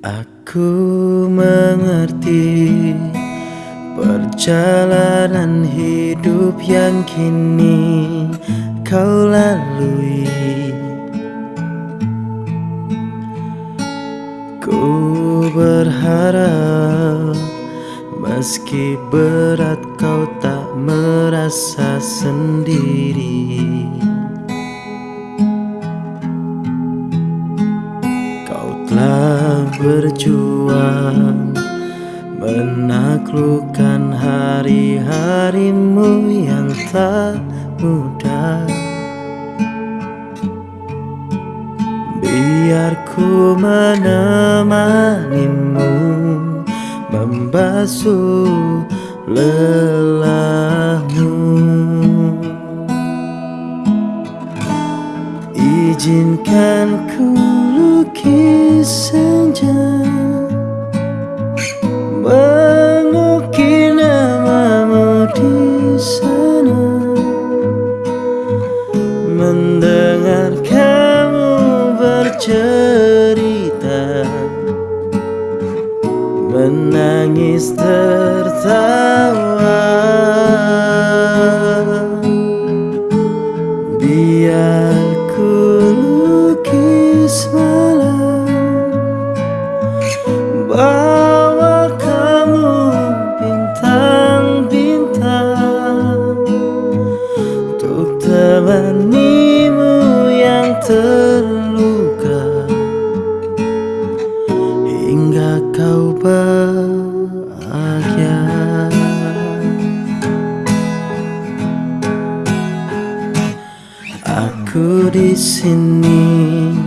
Aku mengerti perjalanan hidup yang kini kau lalui. Ku berharap meski berat kau tak merasa sendiri. Telah berjuang Menaklukkan hari-harimu yang tak mudah. Biar ku menemanimu Membasuh lelahmu. Izinkan ku lukis senja Mengukir namamu di sana. Mendengar kamu bercerita. Menangis tertawa. Biar Bawa kamu bintang-bintang Untuk temanimu yang terluka. Hingga kau bahagia. Aku di sini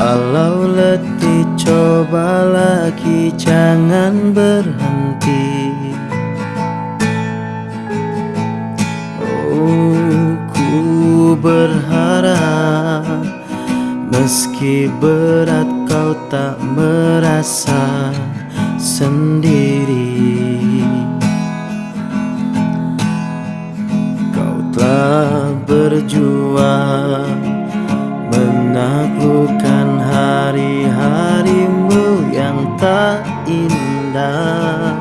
Walau letih coba lagi jangan berhenti. Oh ku berharap Meski berat kau tak merasa sendiri. Kau telah berjuang menaklukkan tak indah.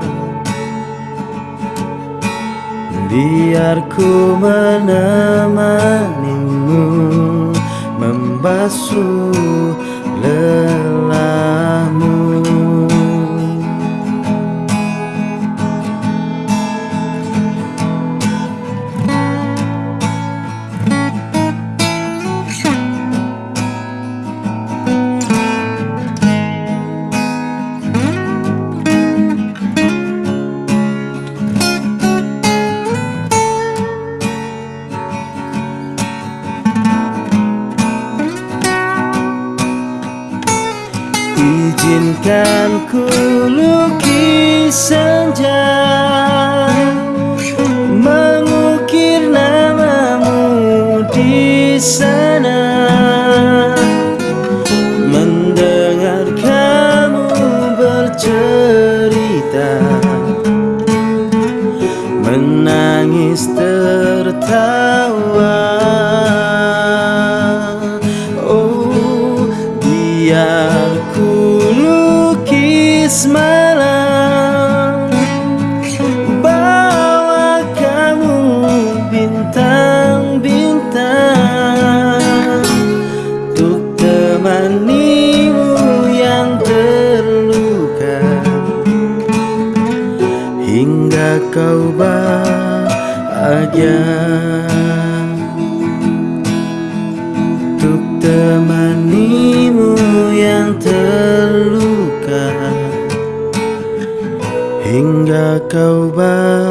Biar ku menemanimu membasuh lelahmu Izinkan ku lukis senja kau bahagia Untuk temanimu yang terluka hingga kau bahagia.